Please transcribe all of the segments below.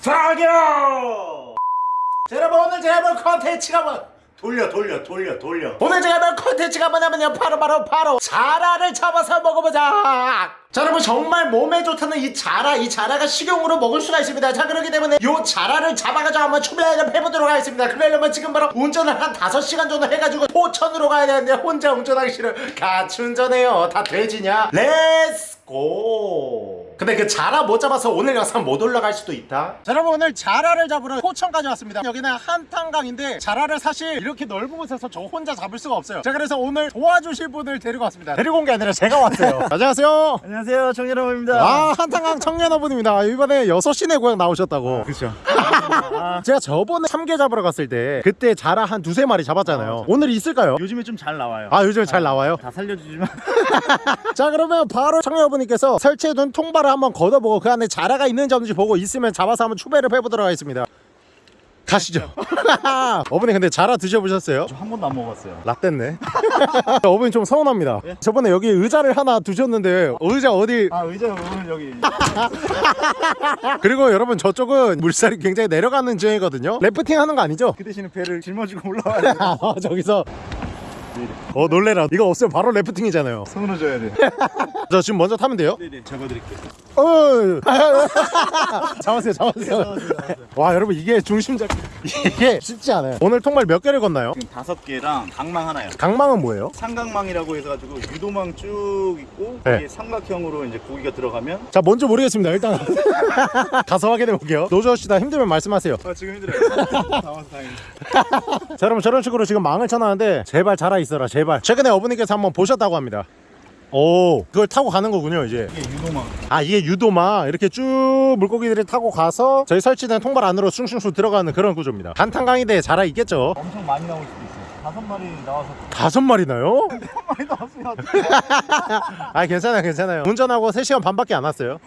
사격! 자, 여러분 오늘 제가 볼 컨텐츠가 뭐 돌려 돌려 돌려 돌려. 오늘 제가 볼 컨텐츠가 뭐냐면요 바로 바로 바로 자라를 잡아서 먹어보자. 자 여러분 정말 몸에 좋다는 이 자라 이 자라가 식용으로 먹을 수가 있습니다. 자 그렇기 때문에 요 자라를 잡아가지고 한번 출발을 해보도록 하겠습니다. 그러려면 지금 바로 운전을 한 5시간 정도 해가지고 포천으로 가야 되는데 혼자 운전하기 싫어. 같이 운전해요. 다 돼지냐? let's go 근데 그 자라 못 잡아서 오늘 영상 못 올라갈 수도 있다? 자 여러분 오늘 자라를 잡으러 포천까지 왔습니다. 여기는 한탄강인데 자라를 사실 이렇게 넓은 곳에서 저 혼자 잡을 수가 없어요. 자 그래서 오늘 도와주실 분을 데리고 왔습니다. 데리고 온 게 아니라 제가 왔어요. 안녕하세요. 안녕하세요 정연아입니다. 아 한탄강 청년어분입니다. 이번에 6시 내 고향 나오셨다고. 그렇죠 제가 저번에 참게 잡으러 갔을 때 그때 자라 한 두세 마리 잡았잖아요 오늘 있을까요? 요즘에 좀 잘 나와요 아 요즘에 잘 나와요? 다 살려주지만 자 그러면 바로 청년어분님께서 설치해둔 통발을 한번 걷어보고 그 안에 자라가 있는지 없는지 보고 있으면 잡아서 한번 추배를 해보도록 하겠습니다 가시죠. 어머니 근데 자라 드셔보셨어요? 저 한 번도 안 먹어봤어요. 라떼네. 어머니 좀 서운합니다. 예? 저번에 여기 의자를 하나 두셨는데 의자 어디? 아 의자 오늘 여기. 그리고 여러분 저쪽은 물살이 굉장히 내려가는 지형이거든요. 래프팅 하는 거 아니죠? 그 대신에 배를 짊어지고 올라와야 돼아 저기서 어 놀래라. 이거 없으면 바로 래프팅이잖아요. 손으로 줘야 돼. 저 지금 먼저 타면 돼요? 네네 잡아드릴게요. 어 잡았어요 잡았어요. 와 여러분 이게 중심 잡 이게 쉽지 않아요. 오늘 통발 몇 개를 건나요? 지금 다섯 개랑 강망 하나요. 강망은 뭐예요? 삼각망이라고 해가지고 유도망 쭉 있고 네. 이게 삼각형으로 이제 고기가 들어가면 자 뭔지 모르겠습니다 일단. 가서 확인해 볼게요. 노조 씨다 힘들면 말씀하세요. 아 지금 힘들어요. 나와서 다행이다. 자 여러분 저런 식으로 지금 망을 쳐놨는데 제발 자라 있어라 제발 최근에 어머니께서 한번 보셨다고 합니다. 오. 그걸 타고 가는 거군요 이제. 이게 유도망 아 이게 유도마 이렇게 쭉 물고기들이 타고 가서 저희 설치된 통발 안으로 숭숭숭 들어가는 그런 구조입니다. 한탄강인데 자라 있겠죠? 엄청 많이 나올 수도 있어요. 다섯 마리 나와서. 다섯 마리나요? 많이 나왔으면 어떡해 아 괜찮아요 괜찮아요. 운전하고 3시간 반밖에 안 왔어요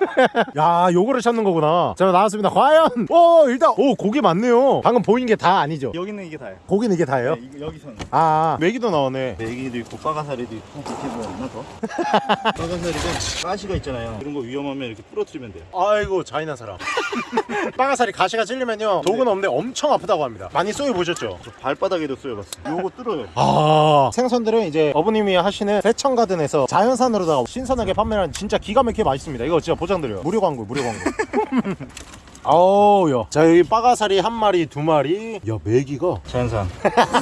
야 요거를 찾는 거구나. 자 나왔습니다. 과연! 오 일단 오 고기 많네요. 방금 보인 게 다 아니죠? 여기는 이게 다예요. 고기는 이게 다예요? 네, 이거 여기서는. 아. 메기도 나오네. 메기도 있고 빠가사리도 있고 이렇게 뭐 있나 더? 빠가사리도 가시가 있잖아요. 이런 거 위험하면 이렇게 부러뜨리면 돼요. 아이고 잔인한 사람. 빵아살이 가시가 찔리면요 독은 없는데 엄청 아프다고 합니다. 많이 쏘여 보셨죠? 저 발바닥에도 쏘여봤어요. 요거 뚫어요. 아. 생선들은 이제 어머님이 하시는 세천가든에서 자연산으로다가 신선하게 판매하는 진짜 기가 막히게 맛있습니다. 이거 진짜 보장드려요. 무료 광고 무료 광고. 아우 야 자 여기 빠가사리 한 마리 두 마리. 야 메기가. 자연산.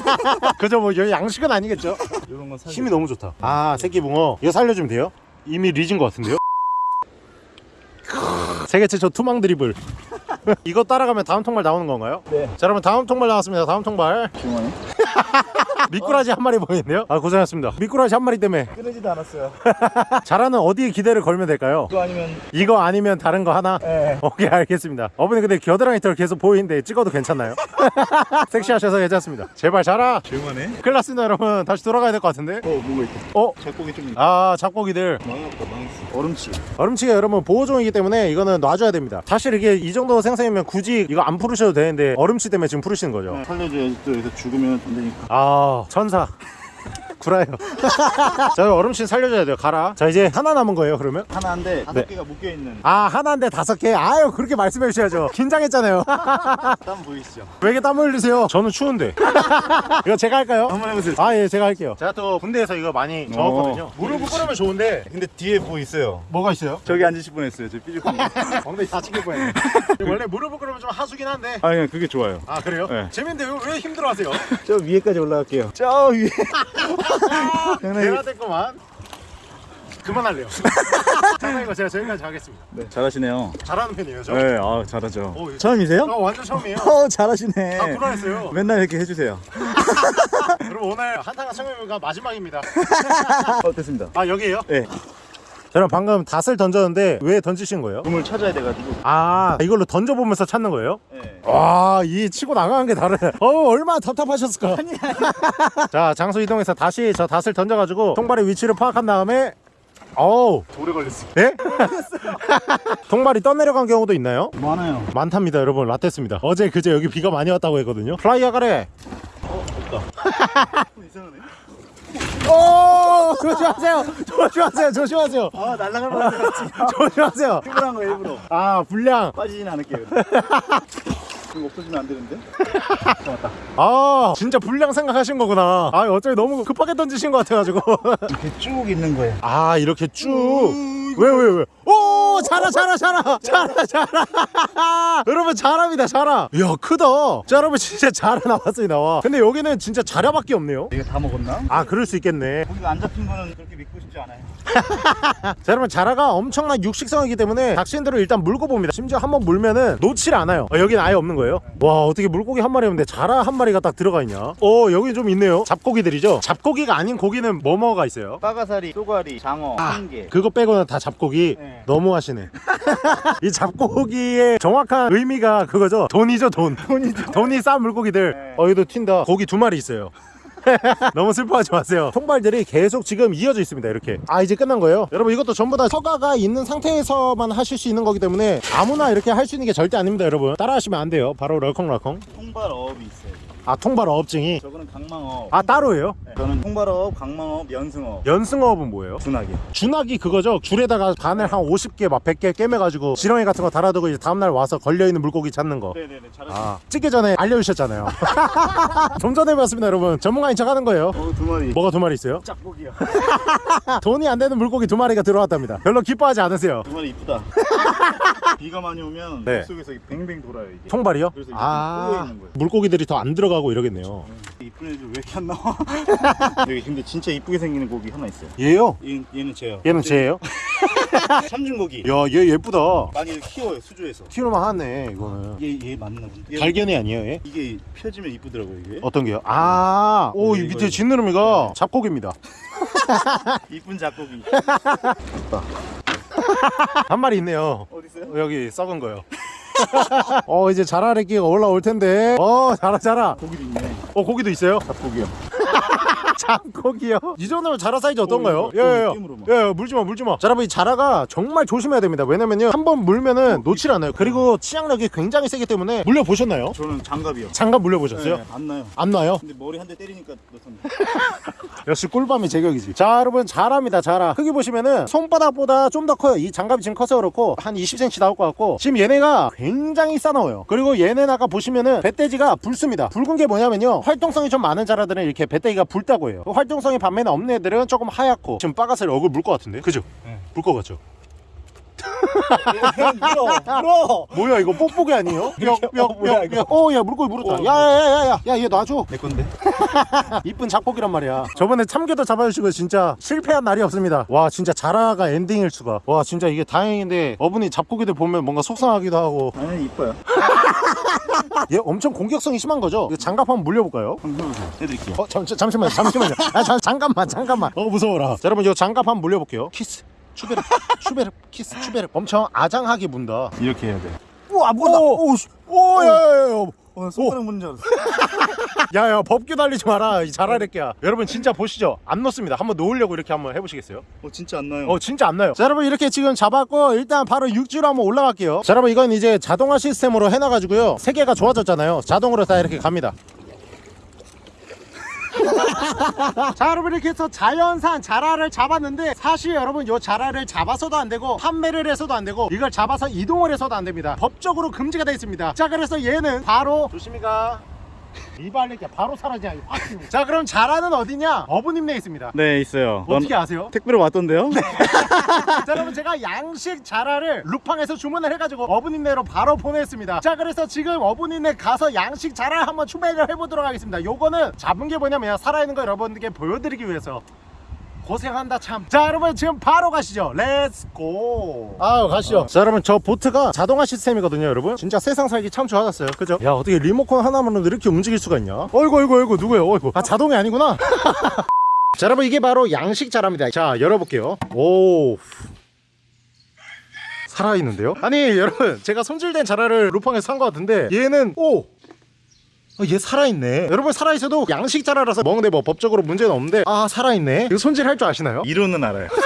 그저 뭐 여기 양식은 아니겠죠? 이런 건 힘이 너무 좋다. 아 새끼붕어. 이거 살려주면 돼요? 이미 리진 것 같은데요? 세계 최초 투망 드리블. 이거 따라가면 다음 통발 나오는 건가요? 네. 자 여러분 다음 통발 나왔습니다. 다음 통발. 조용하네 미꾸라지 한 마리 보이는데요? 아 고생하셨습니다. 미꾸라지 한 마리 때문에. 끊어지도 않았어요. 자라는 어디에 기대를 걸면 될까요? 이거 아니면 이거 아니면 다른 거 하나? 예 오케이 알겠습니다. 어머니 근데 겨드랑이 털 계속 보이는데 찍어도 괜찮나요? 섹시하셔서 괜찮습니다. 제발 자라! 조용하네 큰일 났습니다 여러분. 다시 돌아가야 될 것 같은데? 어 뭐가 있다 어? 잡고기 좀아 잡고기들. 망했다 망했어. 얼음치. 얼음치가 여러분 보호종이기 때문에 이거는 놔줘야 됩니다. 사실 이게 이 정도 생선이면 굳이 이거 안 풀으셔도 되는데 얼음치 때문에 지금 풀으시는 거죠? 살려줘야지 또 여기서 죽으면 안 되니까. 아 천사. 구라요. 자 얼음치 살려줘야 돼요. 가라. 자 이제 하나 남은 거예요 그러면? 하나인데 다섯 네. 개가 묶여있는. 아 하나인데 다섯 개? 아유 그렇게 말씀해 주셔야죠. 긴장했잖아요. 땀 보이시죠? 왜 이렇게 땀 흘리세요? 저는 추운데. 이거 제가 할까요? 한번 해보세요. 아 예 제가 할게요. 제가 또 군대에서 이거 많이 적었거든요. 무릎을 꿇 으면 좋은데 근데 뒤에 뭐 있어요? 뭐가 있어요? 저기 앉으실 뻔했어요 저 삐죽한 거 엉덩이 다치길 뻔했네 원래 무릎을 꿇으면 좀 하수긴 한데. 아니 그냥 그게 좋아요. 아 그래요? 네. 재밌는데 왜, 왜 힘들어하세요? 저 위에까지 올라갈게요. 저 위에. 장난이 대화됐구만. 그만할래요 장난이고 제가 저기까지 가겠습니다 네, 잘하시네요 잘하는 편이에요 저? 네, 아 잘하죠. 오, 예. 처음이세요? 어, 완전 처음이에요 어, 잘하시네. 아 불안했어요 맨날 이렇게 해주세요. 그럼 오늘 한타가 청해가 마지막입니다 어, 됐습니다. 아 여기에요? 네, 저는 방금 닻을 던졌는데 왜 던지신 거예요? 꿈을 찾아야 돼가지고. 아 이걸로 던져보면서 찾는 거예요? 네. 와이 치고 나가는 게 다르네 어 얼마나 답답하셨을까 자 장소 이동해서 다시 저 닻을 던져가지고 통발의 위치를 파악한 다음에 어우. 오래 걸렸어. 네? 통발이 떠내려간 경우도 있나요? 많아요. 많답니다 여러분. 라떼습니다. 어제 그제 여기 비가 많이 왔다고 했거든요. 플라이어 가래. 어, 이상하네. 오 조심하세요. 조심하세요. 조심하세요. 아 날라갈 뻔했어 조심하세요. 일부러 한 거야 일부러. 아 불량. 빠지진 않을게요 이거 없어지면 안 되는데? 맞다 아 진짜 불량 생각하신 거구나. 아 어차피 너무 급하게 던지신 것 같아가지고. 이렇게 쭉 있는 거예요. 아 이렇게 쭉. 왜왜 왜? 오 잘하 잘하 잘하 잘하 잘하 여러분 잘합니다 잘하 이야 크다. 자 여러분 진짜 잘하 나왔습니다 와. 근데 여기는 진짜 자라밖에 없네요. 이거 다 먹었나? 아 그럴 수 있겠네. 고기가 안 잡힌 거는 그렇게 믿고 싶지 않아요 자 여러분 자라가 엄청난 육식성이기 때문에 낚시인들을 일단 물고 봅니다. 심지어 한번 물면은 놓질 않아요. 어, 여기는 아예 없는 거예요. 와 어떻게 물고기 한 마리 없는데 자라 한 마리가 딱 들어가 있냐? 어 여기 좀 있네요. 잡고기들이죠? 잡고기가 아닌 고기는 뭐뭐가 있어요? 빠가사리, 쏘가리, 장어, 한개 그거 빼고는 다 잡고기 네. 너무하시네. 이 잡고기의 정확한 의미가 그거죠? 돈이죠 돈. 돈이죠. 돈이 싼 물고기들. 네. 어 여기도 튄다. 고기 두 마리 있어요 너무 슬퍼하지 마세요. 통발들이 계속 지금 이어져 있습니다 이렇게. 아 이제 끝난 거예요? 여러분 이것도 전부 다 허가가 있는 상태에서만 하실 수 있는 거기 때문에 아무나 이렇게 할 수 있는 게 절대 아닙니다 여러분. 따라 하시면 안 돼요. 바로 럴컹럴컹. 통발 어업이 있어요 아 통발 어업 증이 저거는 강망어 아 따로예요 네. 저는 통발어업, 강망어업, 연승어업 연승어업은 뭐예요? 준하게 준하기 그거죠 줄에다가 바늘 한 50개 막 100개 깨매가지고 지렁이 같은 거 달아두고 이제 다음날 와서 걸려있는 물고기 찾는 거 네네네 잘하셨어요 아, 찍기 전에 알려주셨잖아요. 좀 전에 해봤습니다, 여러분. 전문가인 척 하는 거예요. 어, 두 마리 뭐가 두 마리 있어요? 짝고기요 돈이 안 되는 물고기 두 마리가 들어왔답니다. 별로 기뻐하지 않으세요. 두 마리 이쁘다 비가 많이 오면 네. 물속에서 뱅뱅 돌아요 이게 통발이요? 그래서 아, 있는 거예요. 물고기들이 더 안 들어가 고 이러겠네요. 이쁜 애들 왜 이렇게 안 나와? 여기 근데 진짜 이쁘게 생기는 고기 하나 있어요 얘요? 얘, 얘는 쟤요 얘는 쟤예요? 삼중고기 야, 얘 예쁘다. 많이 키워요 수조에서 키우만 하네, 이거는. 얘, 얘 맞나 본데 얘- 갈견이 아니에요, 얘? 이게 펴지면 이쁘더라고요 이게 어떤 게요? 아, 오, 이 밑에 이거. 진느름이가 잡고기입니다. 이쁜 작고기 한 마리 있네요. 어디 있어요? 어, 여기 썩은 거요. 어, 이제 자라래 끼가 올라올 텐데. 어, 자라, 자라. 고기도 있네 어, 고기도 있어요? 잡고기요 잡고기요? 이 정도면 자라 사이즈 어떤가요? 어, 이거 예예예. 게임으로 막. 예, 물지마 물지마. 자 여러분 이 자라가 정말 조심해야 됩니다. 왜냐면요 한 번 물면은 놓질 않아요. 그리고 치약력이 굉장히 세기 때문에 물려보셨나요? 저는 장갑이요. 장갑 물려보셨어요? 네, 안 나요. 안 나요? 근데 머리 한 대 때리니까 넣습니다 역시 꿀밤이 제격이지. 자 여러분 자라입니다 자라. 크기 보시면은 손바닥보다 좀 더 커요. 이 장갑이 지금 커서 그렇고 한 20cm 나올 것 같고 지금 얘네가 굉장히 싸나워요. 그리고 얘네 아까 보시면은 배돼지가 붉습니다. 붉은 게 뭐냐면요 활동성이 좀 많은 자라들은 이렇게 배돼지가 붉다고 그 활동성이 반면에 없는 애들은 조금 하얗고 지금 빠가스를 얼굴 물 것 같은데 그죠? 네. 물것 같죠? 물어 물어. 뭐야 이거 뽁뽁이 아니에요? 어, 뭐야, 이거? 어야 물고기 물었다. 어. 야야야야야. 야얘 놔줘. 내 건데. 이쁜 잡고기란 말이야. 저번에 참게도 잡아주시고 진짜 실패한 날이 없습니다. 와 진짜 자라가 엔딩일 수가. 와 진짜 이게 다행인데 어머니 잡고기들 보면 뭔가 속상하기도 하고. 아니 이뻐요. 얘 엄청 공격성이 심한 거죠? 이거 장갑 한번 물려볼까요? 한번 해드릴게요. 어 잠, 잠시만요 잠시만요. 아 잠, 잠깐만 잠깐만. 어 무서워라. 자, 여러분 이 장갑 한번 물려볼게요. 키스 추베르 추베르 키스 추베르. 엄청 아장하게 문다. 이렇게 해야 돼. 우와 뭐다 오오야야야 어, 손가락 무는 줄 알았어 야야 법규 달리지 마라 이 자라 새끼야. 여러분 진짜 보시죠. 안 놓습니다. 한번 놓으려고 이렇게 한번 해보시겠어요? 어 진짜 안 놔요. 어 진짜 안 놔요. 자 여러분 이렇게 지금 잡았고 일단 바로 육지로 한번 올라갈게요. 자 여러분 이건 이제 자동화 시스템으로 해놔가지고요. 세계가 좋아졌잖아요. 자동으로 다 이렇게 갑니다 자 여러분 이렇게 해서 자연산 자라를 잡았는데 사실 여러분 요 자라를 잡아서도 안 되고 판매를 해서도 안 되고 이걸 잡아서 이동을 해서도 안 됩니다. 법적으로 금지가 되어 있습니다. 자 그래서 얘는 바로 조심히 가 이발레끼야 바로 사라지냐 확. 자 그럼 자라는 어디냐 어부님네 있습니다 네 있어요 어떻게 아세요? 택배로 왔던데요? 자 여러분 제가 양식 자라를 루팡에서 주문을 해가지고 어부님네로 바로 보냈습니다 자 그래서 지금 어부님네 가서 양식 자라 한번 추배를 해보도록 하겠습니다 요거는 잡은 게 뭐냐면 살아있는 거 여러분들께 보여드리기 위해서 고생한다 참 자 여러분 지금 바로 가시죠. Let's go 아유 가시죠. 자 여러분 저 보트가 자동화 시스템이거든요 여러분. 진짜 세상 살기 참 좋아졌어요. 그죠? 야 어떻게 리모컨 하나만으로 이렇게 움직일 수가 있냐? 어이구 어이구 어이구 누구예요? 어이구. 아 자동이 아니구나. 자 여러분 이게 바로 양식 자라입니다. 자 열어볼게요. 오. 살아있는데요? 아니 여러분 제가 손질된 자라를 쿠팡에서 산 것 같은데 얘는 오! 아, 얘 살아있네. 여러분 살아있어도 양식 자라라서 먹는데 뭐 법적으로 문제는 없는데. 아 살아있네. 이거 손질할 줄 아시나요? 이론은 알아요.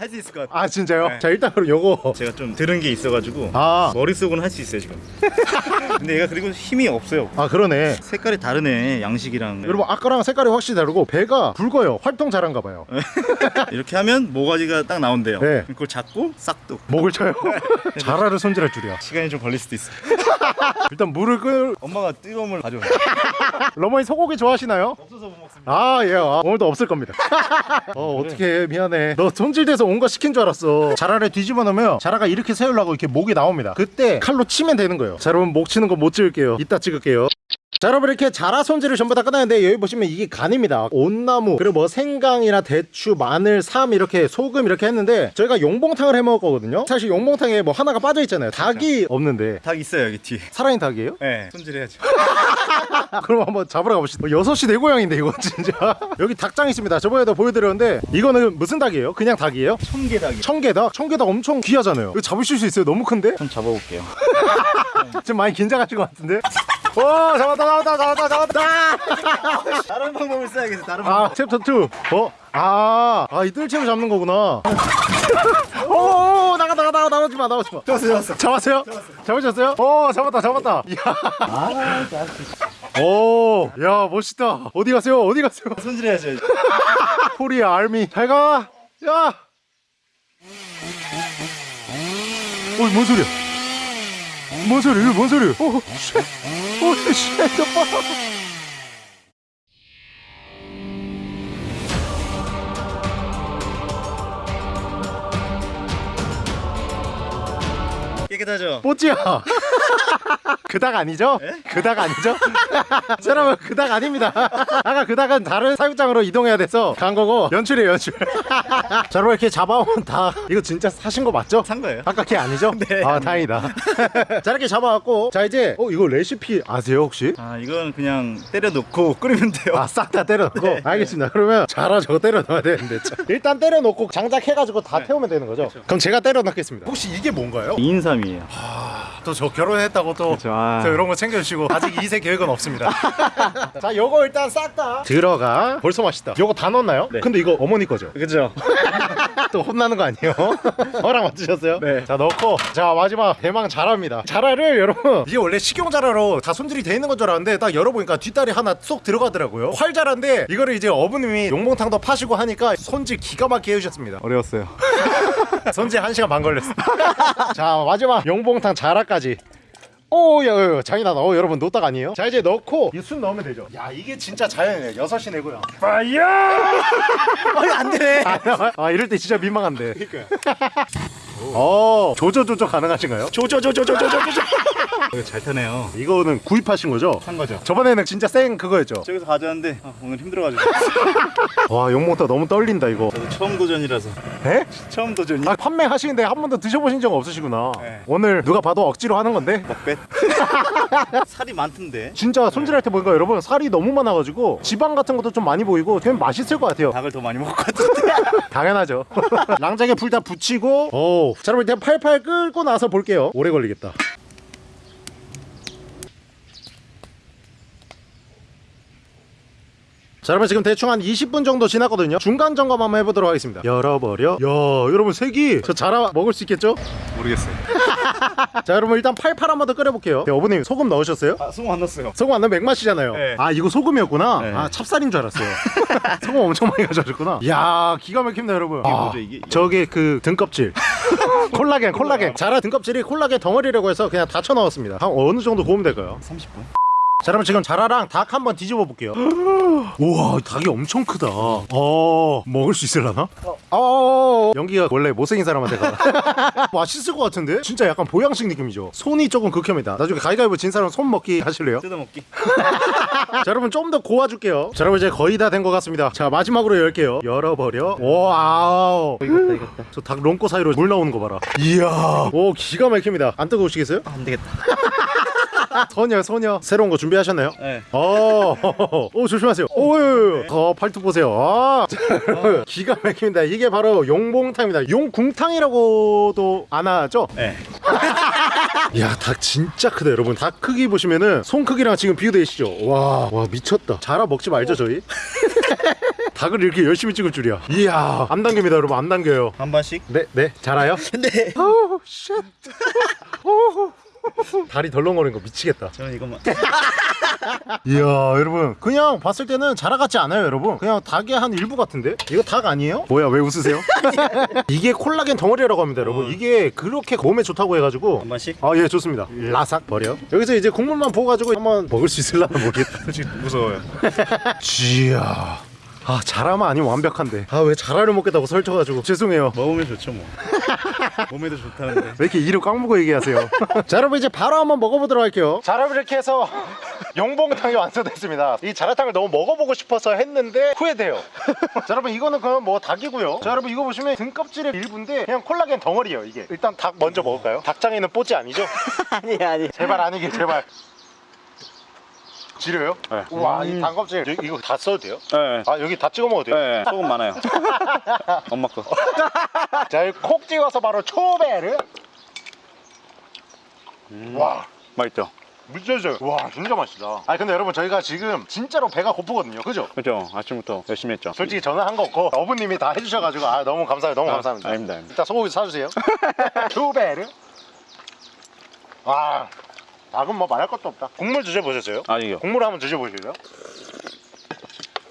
할 수 있을 것 같아요. 아 진짜요? 네. 자 일단 그럼 요거. 제가 좀 들은 게 있어가지고 아. 머릿속은 할 수 있어요 지금 근데 얘가 그리고 힘이 없어요 아 그러네 색깔이 다르네 양식이랑 여러분 아까랑 색깔이 확실히 다르고 배가 붉어요 활동 잘한가 봐요 이렇게 하면 모가지가 딱 나온대요 네. 그걸 잡고 싹둑 목을 쳐요 자라를 손질할 줄이야 시간이 좀 걸릴 수도 있어 일단 물을 끓 엄마가 뜨거운 물 가져와 러머니 소고기 좋아하시나요? 없어서 못 먹습니다 아, 예. 아, 오늘도 없을 겁니다. 어, 어떻게 미안해. 너 손질돼서 온거 시킨 줄 알았어. 자라를 뒤집어 놓으면 자라가 이렇게 세우려고 이렇게 목이 나옵니다. 그때 칼로 치면 되는 거예요. 자, 여러분 목 치는 거못 찍을게요. 이따 찍을게요. 자 여러분 이렇게 자라 손질을 전부 다 끝났는데 여기 보시면 이게 간입니다 온나무 그리고 뭐 생강이나 대추 마늘 삶 이렇게 소금 이렇게 했는데 저희가 용봉탕을 해 먹을 거거든요 사실 용봉탕에 뭐 하나가 빠져 있잖아요 닭이 없는데 닭 있어요 여기 뒤에 살아있는 닭이에요? 네 손질해야죠 그럼 한번 잡으러 가봅시다. 6시 내 고향인데 이거 진짜. 여기 닭장 있습니다. 저번에도 보여드렸는데 이거는 무슨 닭이에요? 그냥 닭이에요? 청개닭이 청개닭? 청개닭 엄청 귀하잖아요. 이거 잡으실 수 있어요? 너무 큰데? 좀 잡아볼게요 지금 많이 긴장하신 것 같은데? 와 잡았다 잡았다 잡았다 잡았다 다른 방법을 써야겠어 다른 방법 아 챕터 2 어? 아, 아, 이 뜰채로 잡는 거구나. 오, 나가, 나가, 나가, 나오지 마, 나오지 마. 잡았어 잡았어 잡았어요? 잡으셨어요? 오, 잡았다, 잡았다. 이야. 오, 야, 멋있다. 어디 가세요? 어디 가세요? 손질해야죠 코리아 알미 잘 가. 야. 어, 뭔 소리야? 뭔 소리? 이거 뭔 소리? 어, 쉣. 어, 쉣. 오빠. 깨끗하죠? 뽀찌야. 그닥 아니죠? 그닥 아니죠? 자, 여러분 그닥 아닙니다. 아까 그닥은 다른 사육장으로 이동해야 돼서 간 거고 연출이에요 연출. 자 여러분 이렇게 잡아온 닭 이거 진짜 사신 거 맞죠? 산 거예요 아까 걔 아니죠? 네. 아 다행이다. 자 이렇게 잡아왔고 자 이제 어 이거 레시피 아세요 혹시? 아 이건 그냥 때려 넣고 끓이면 돼요 아 싹 다 때려놓고 네. 알겠습니다 그러면 자라 저거 때려넣어야 되는데 참. 일단 때려놓고 장작 해가지고 다 네. 태우면 되는 거죠? 그럼 제가 때려넣겠습니다 혹시 이게 뭔가요? 인삼이에요 또 저 결혼했다고 또 그쵸, 아. 저 이런 거 챙겨주시고 아직 2세 계획은 없습니다 자 요거 일단 싹 다 들어가 벌써 맛있다 요거 다 넣었나요? 네. 근데 이거 어머니 거죠? 그죠? 또 혼나는 거 아니에요? 허락 맞으셨어요? 네. 자 넣고 자 마지막 대망 자라입니다 자라를 여러분 이게 원래 식용 자라로 다 손질이 돼 있는 건 줄 알았는데 딱 열어보니까 뒷다리 하나 쏙 들어가더라고요 활자라인데 이거를 이제 어머님이 용봉탕도 파시고 하니까 손질 기가 막히게 해주셨습니다 어려웠어요 손질 1시간 반 걸렸어 자 마지막 용봉탕 자라까 지 오, 야, 장이나다. 어, 여러분, 노딱 아니에요? 자, 이제 넣고, 이순 넣으면 되죠. 야, 이게 진짜 자연이네. 6시 내고요. 파이어! 아, 안 되네. 아, 이럴 때 진짜 민망한데. 그니까요. 어, 조조 조조 가능하신가요? 조조조조조조조조. 이거 잘 타네요 이거는 구입하신 거죠? 산 거죠 저번에는 진짜 생 그거였죠? 저기서 가져왔는데 아, 오늘 힘들어가지고 와, 용모터 너무 떨린다, 이거. 저도 처음 도전이라서 에? 처음 도전이 아, 판매하시는데 한 번도 드셔보신 적 없으시구나. 네. 오늘 누가 봐도 억지로 하는 건데? 먹뱃 살이 많던데 진짜 손질할 때 보니까 여러분 살이 너무 많아가지고 지방 같은 것도 좀 많이 보이고 되게 맛있을 것 같아요 닭을 더 많이 먹을 것 같은데 당연하죠 랑장에 불 다 붙이고 오, 자 여러분 일단 팔팔 끓고 나서 볼게요 오래 걸리겠다 자 여러분 지금 대충 한 20분 정도 지났거든요 중간 점검 한번 해보도록 하겠습니다 열어버려 야 여러분 색이 저 자라 먹을 수 있겠죠? 모르겠어요 자 여러분 일단 팔팔 한 번 더 끓여볼게요 네, 어머님 소금 넣으셨어요? 아 소금 안 넣었어요 소금 안 넣으면 맥맛이잖아요. 네. 아 이거 소금이었구나. 네. 아 찹쌀인 줄 알았어요. 소금 엄청 많이 가져오셨구나. 이야 기가 막힙니다 여러분. 이게 뭐죠, 이게? 저게 그 등껍질. 콜라겐 콜라겐. 자라 등껍질이 콜라겐 덩어리라고 해서 그냥 다 쳐 넣었습니다. 한 어느 정도 구우면 될까요? 30분 자 여러분 지금 자라랑 닭 한번 뒤집어 볼게요. 우와 닭이 엄청 크다. 어 먹을 수 있을라나? 어 연기가 원래 못생긴 사람한테 가. 맛있을 것 같은데? 진짜 약간 보양식 느낌이죠. 손이 조금 극혐이다. 나중에 가위가위보 진 사람 손 먹기 하실래요? 뜯어먹기 자 여러분 좀 더 고아줄게요 자 여러분 이제 거의 다 된 것 같습니다 자 마지막으로 열게요 열어버려 wow 익었다 익었다 저 닭 똥꼬 사이로 물 나오는 거 봐라 이야 오 기가 막힙니다 안 뜨거우시겠어요? 안 되겠다 소녀 소녀 새로운 거 준비하셨나요? 네 어, 오 조심하세요. 오, 어 팔뚝 보세요. 아, 자, 여러분, 기가 막힙니다. 이게 바로 용봉탕입니다. 용궁탕이라고도 안 하죠? 네. 야, 닭 진짜 크다, 여러분. 닭 크기 보시면은 손 크기랑 지금 비교되시죠? 와, 와 미쳤다. 자라 먹지 말죠, 저희? 닭을 이렇게 열심히 찍을 줄이야. 이야, 안 당깁니다, 여러분. 안 당겨요. 한 번씩 네, 네, 자라요? 네 오, shit. 오. 다리 덜렁거리는 거 미치겠다. 저는 이것만. 이야 여러분. 그냥 봤을 때는 자라 같지 않아요 여러분. 그냥 닭의 한 일부 같은데? 이거 닭 아니에요? 뭐야 왜 웃으세요? 이게 콜라겐 덩어리라고 합니다 여러분. 이게 그렇게 몸에 좋다고 해가지고. 한 번씩? 아 예 좋습니다. 라삭 버려. 여기서 이제 국물만 부어가지고 한번 먹을 수 있을라나 모르겠다. 솔직히 무서워요. 지야 아 자라만 아니면 완벽한데. 아왜 자라를 먹겠다고 설쳐가지고. 죄송해요. 먹으면 좋죠 뭐. 몸에도 좋다는데. 왜 이렇게 이를 꽉 먹고 얘기하세요? 자 여러분 이제 바로 한번 먹어보도록 할게요. 자 여러분 이렇게 해서 용봉탕이 완성됐습니다. 이 자라탕을 너무 먹어보고 싶어서 했는데 후회돼요. 자 여러분 이거는 그럼 뭐 닭이고요. 자 여러분 이거 보시면 등껍질의 일부인데 그냥 콜라겐 덩어리예요 이게. 일단 닭 먼저 먹을까요? 닭장에는 뽀찌 아니죠? 아니 아니. 제발 아니길 제발 지려요? 네. 우와 이 닭껍질. 이- 이거 다 써도 돼요? 네. 아 여기 다 찍어 먹어도 돼요? 네, 소금 많아요. 엄마 거. 자 여기 콕 찍어서 바로 초배를 와. 맛있죠? 미쳐져요. 와 진짜 맛있다. 아니 근데 여러분 저희가 지금 진짜로 배가 고프거든요. 그죠? 그죠. 아침부터 열심히 했죠. 솔직히 저는 한 거 없고 어부님이 다 해주셔가지고 아 너무 감사해요. 너무 아, 감사합니다. 아닙니다, 아닙니다. 일단 소고기 사주세요. 초배를 와 닭은 뭐 말할 것도 없다. 국물 드셔보셨어요? 아니요. 국물 한번 드셔보실래요?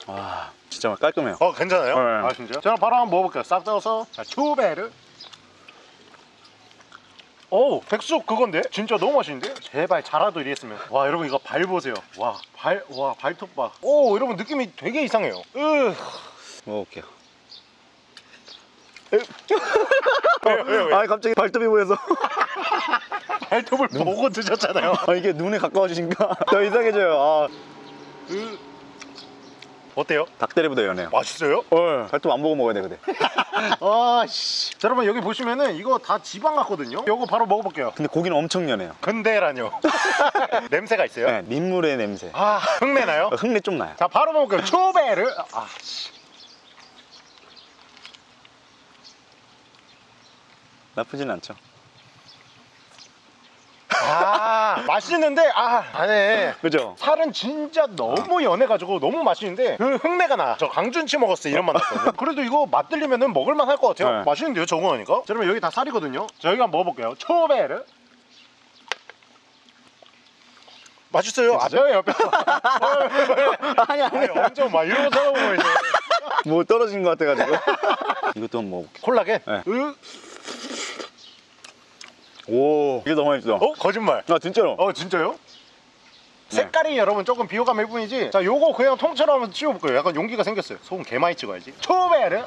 와 진짜 깔끔해요. 어 괜찮아요? 네. 아 진짜요? 제가 바로 한번 먹어볼게요. 싹 떠서. 자 초배를 오 백숙 그건데? 진짜 너무 맛있는데? 제발 자라도 이랬으면. 와 여러분 이거 발 보세요. 와 발 와 발톱 봐오 여러분 느낌이 되게 이상해요. 으 먹어볼게요. 왜요 왜요 아니 갑자기 발톱이 보여서 발톱을 보고 드셨잖아요. 아 이게 눈에 가까워지니까 더 이상해져요. 아. 으. 어때요? 닭다리보다 연해요. 맛있어요? 어 발톱 안 보고 먹어야 돼 근데 아씨. 자 여러분 여기 보시면은 이거 다 지방 같거든요? 이거 바로 먹어볼게요. 근데 고기는 엄청 연해요. 근데라뇨. 냄새가 있어요? 네, 민물의 냄새. 아 흙내 나요? 어, 흙내 좀 나요. 자 바로 먹을게요. 초배를 아 씨. 나쁘진 않죠 아 맛있는데 아 안에 그죠? 살은 진짜 너무 연해가지고 너무 맛있는데 그 흙내가 나 저 강준치 먹었을 때 이런 맛 났거든요. 그래도 이거 맛 들리면은 먹을만 할 것 같아요. 네. 맛있는데요 적응하니까? 자 그러면 여기 다 살이거든요. 자 여기 한번 먹어볼게요. 초배를 맛있어요? 아 뼈예요 뼈. 아니 아니. 엄청 막 이러고 쳐다보고 있네 뭐 떨어진 것 같아가지고. 이것도 한번 먹어볼게요. 콜라겐? 네. 으? 오 이게 너무 맛있어. 어? 거짓말. 아 진짜로? 어 진짜요? 네. 색깔이 여러분 조금 비호감일 뿐이지? 자 요거 그냥 통째로 한번 찍어볼 거예요. 약간 용기가 생겼어요. 소금 개 많이 찍어야지. 초베르!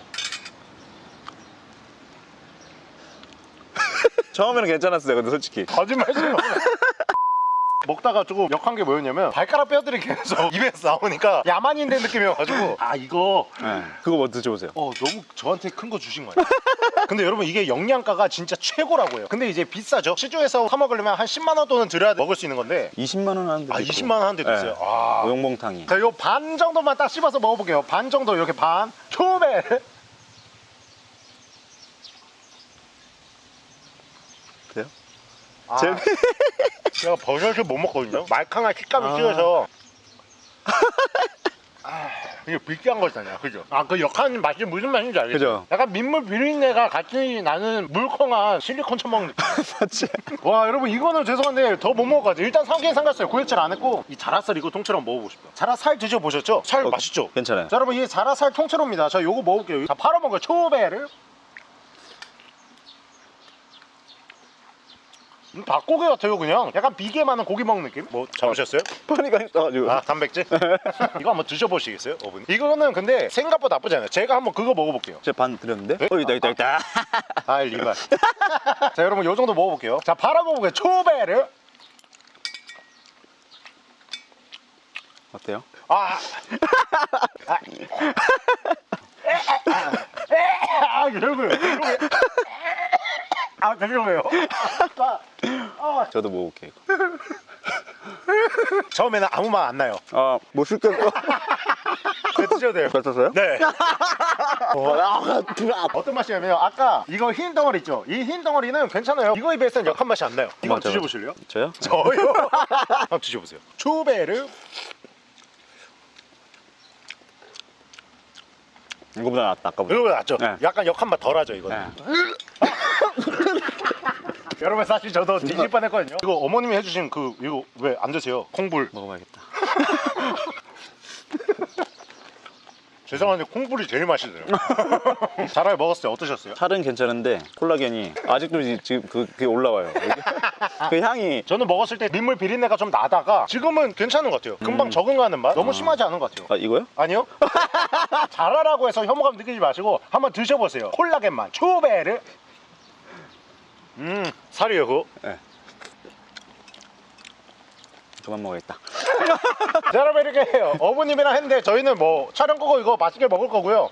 처음에는 괜찮았어요 근데 솔직히. 거짓말 좀 마. 먹다가 조금 역한 게 뭐였냐면 발가락 뼈들이 계속 입에서 나오니까 야만인 된 느낌이어가지고. 아 이거 네. 그거 뭐 드셔보세요. 어 너무 저한테 큰 거 주신 거예요 근데 여러분 이게 영양가가 진짜 최고라고 해요 근데 이제 비싸죠 시중에서 사 먹으려면 한 10만 원 돈은 들여야 먹을 수 있는 건데 20만 원 하는데 아 20만 원 하는 데도 있어요 아 오용봉탕이 자, 요 반 정도만 딱 씹어서 먹어볼게요. 반 정도 이렇게 반. 초베. 그래요? 아, 제... 제가 버섯을 못 먹거든요. 말캉한 식감이 아. 찌어서. 아, 이게 비싼 거잖아요. 그죠? 아, 그 역한 맛이 무슨 맛인지 알겠죠? 그죠. 약간 민물 비린내가 같이 나는 물컹한 실리콘 처먹는. 맞지? 와, 여러분, 이거는 죄송한데 더 못 먹을 것 같아요. 일단 삼계에 삼갔어요. 구역질 안 했고. 이 자라살 이거 통째로 한번 먹어보고 싶어요. 자라살 드셔보셨죠? 살 어, 맛있죠? 괜찮아요 자 여러분 이 자라살 통째로입니다 자 요거 먹을게요 자 팔아먹어요 초배를 닭고기 같아요 그냥 약간 비계 많은 고기 먹는 느낌 뭐 잡으셨어요? 파니가 있어가지고 아 단백질? 이거 한번 드셔보시겠어요 어머니? 이거는 근데 생각보다 나쁘지 않아요 제가 한번 그거 먹어볼게요 제가 반 드렸는데? 네? 어 있다 있다 있다 아 리발 자 여러분 요 정도 먹어볼게요 자 팔아먹어볼게요 초배를 어때요? 아. 아. 아, 여러분. 아, 죄송해요. 아, 아. 저도 먹어볼게요. 처음에는 아무 맛 안 나요. 아못 시켰어 그 드셔도 돼요. 뱉었어요? 네. 아, 어떤 맛이냐면 아까 이거 흰 덩어리 있죠? 이 흰 덩어리는 괜찮아요. 이거에 비해서는 역한 맛이 안 나요. 이거 맞아, 드셔보실래요? 저요? 저요? 한번 드셔보세요. 추베르. 이거보다 낫다 아까보다 이거 낫죠? 네. 약간 역한 맛 덜하죠, 이거는. 네. 여러분 사실 저도 뒤질 뻔했거든요. 이거 어머님이 해주신 그 이거 왜 안 드세요? 콩불. 먹어봐야겠다. 죄송한데 콩불이 제일 맛있어요. 자라에 먹었을 때 어떠셨어요? 살은 괜찮은데 콜라겐이 아직도 지- 지금 그, 그게 올라와요. 그 향이 저는 먹었을 때 민물 비린내가 좀 나다가 지금은 괜찮은 것 같아요. 금방 적응하는 맛. 너무 심하지 않은 것 같아요. 아 이거요? 아니요? 자라라고 해서 혐오감 느끼지 마시고 한번 드셔보세요. 콜라겐 맛, 초베르. 음, 살이에요 그거. 그만 먹어야겠다. 자, 여러분 이렇게. 어머님이랑 했는데 저희는 뭐 촬영 끄고 이거 맛있게 먹을 거고요.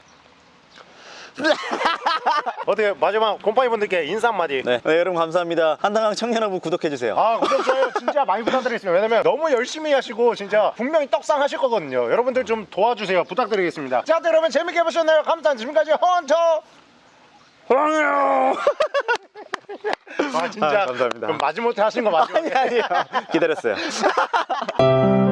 어떻게 마지막 곰팡이 분들께 인사 한마디. 네. 네, 여러분 감사합니다. 한당강 청년하부 구독해 주세요. 아 구독 좋아요 진짜 많이 부탁드리겠습니다 왜냐면 너무 열심히 하시고 진짜 분명히 떡상 하실 거거든요 여러분들 좀 도와주세요 부탁드리겠습니다 자 여러분 재밌게 보셨나요? 감사합니다 지금까지 헌터 황요. 아 진짜 아, 감사합니다. 그럼 마지못해 하신 거 맞죠? 아니 아니요. 기다렸어요.